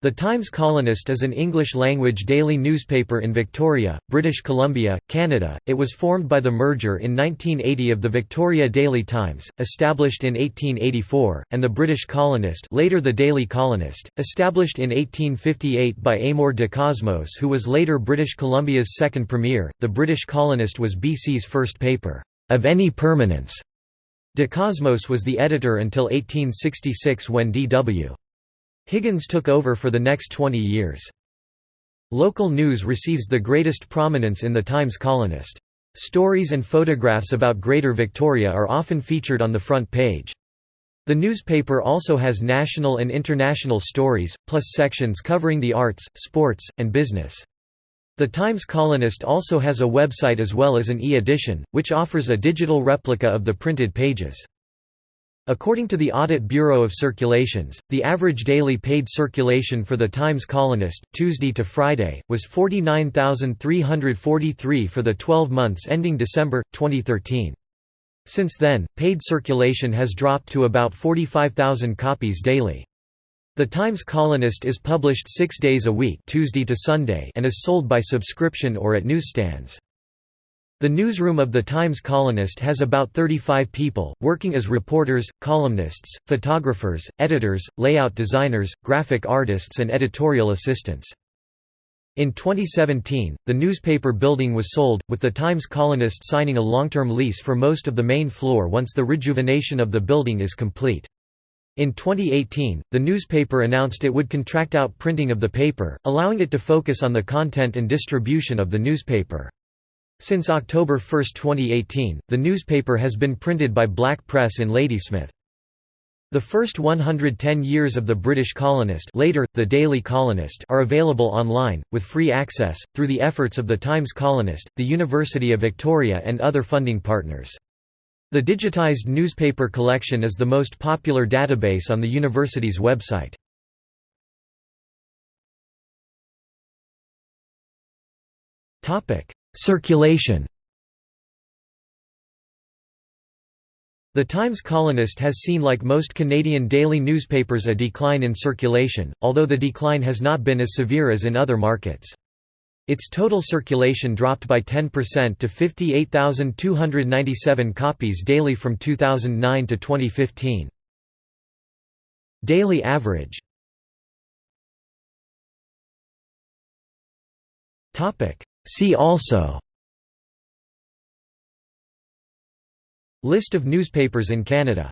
The Times Colonist is an English-language daily newspaper in Victoria, British Columbia, Canada. It was formed by the merger in 1980 of the Victoria Daily Times, established in 1884, and the British Colonist, later the Daily Colonist, established in 1858 by Amor de Cosmos, who was later British Columbia's second premier. The British Colonist was BC's first paper of any permanence. De Cosmos was the editor until 1866 when D.W. Higgins took over for the next 20 years. Local news receives the greatest prominence in the Times Colonist. Stories and photographs about Greater Victoria are often featured on the front page. The newspaper also has national and international stories, plus sections covering the arts, sports, and business. The Times Colonist also has a website as well as an e-edition, which offers a digital replica of the printed pages. According to the Audit Bureau of Circulations, the average daily paid circulation for the Times Colonist, Tuesday to Friday, was 49,343 for the 12 months ending December, 2013. Since then, paid circulation has dropped to about 45,000 copies daily. The Times Colonist is published six days a week Tuesday to Sunday and is sold by subscription or at newsstands. The newsroom of the Times Colonist has about 35 people, working as reporters, columnists, photographers, editors, layout designers, graphic artists and editorial assistants. In 2017, the newspaper building was sold, with the Times Colonist signing a long-term lease for most of the main floor once the rejuvenation of the building is complete. In 2018, the newspaper announced it would contract out printing of the paper, allowing it to focus on the content and distribution of the newspaper. Since October 1, 2018, the newspaper has been printed by Black Press in Ladysmith. The first 110 years of the British Colonist later, the Daily Colonist are available online, with free access, through the efforts of the Times Colonist, the University of Victoria and other funding partners. The digitised newspaper collection is the most popular database on the university's website. Circulation The Times Colonist has seen like most Canadian daily newspapers a decline in circulation, although the decline has not been as severe as in other markets. Its total circulation dropped by 10% to 58,297 copies daily from 2009 to 2015. Daily average See also List of newspapers in Canada